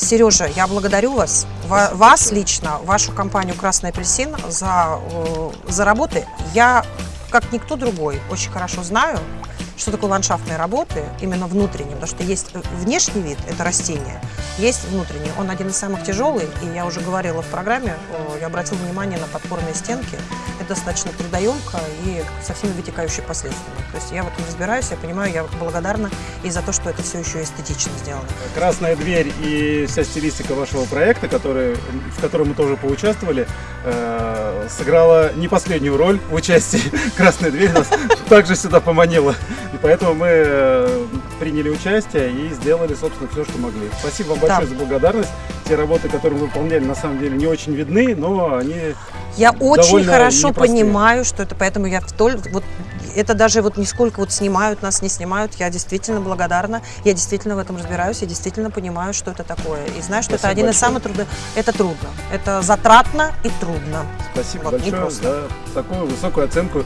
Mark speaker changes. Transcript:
Speaker 1: Сережа, я благодарю вас, ва- вас лично, вашу компанию «Красный апельсин» за, за работы. Я, как никто другой, очень хорошо знаю, что такое ландшафтные работы, именно внутренние, потому что есть э, внешний вид, это растение, есть внутренний, он один из самых тяжелых, и я уже говорила в программе, я обратила внимание на подпорные стенки, это достаточно трудоемко и со всеми вытекающими последствиями. То есть я в этом разбираюсь, я понимаю, я благодарна и за то, что это все еще эстетично сделано.
Speaker 2: Красная дверь и вся стилистика вашего проекта, который, в котором мы тоже поучаствовали, э, сыграла не последнюю роль в участии. Красная дверь нас также сюда поманила. И поэтому мы э, приняли участие и сделали, собственно, все, что могли. Спасибо вам большое
Speaker 1: Да.
Speaker 2: за благодарность. Те работы, которые мы выполняли, на самом деле не очень видны, но они
Speaker 1: Я очень хорошо
Speaker 2: непростые.
Speaker 1: понимаю, что это, поэтому я столь, вот это даже вот нисколько вот снимают нас, не снимают, я действительно благодарна, я действительно в этом разбираюсь, я действительно понимаю, что это такое, и знаю, что это
Speaker 2: Спасибо
Speaker 1: один из
Speaker 2: большое.
Speaker 1: самых трудных, это трудно, это затратно и трудно.
Speaker 2: спасибо
Speaker 1: Вот,
Speaker 2: большое за такую высокую оценку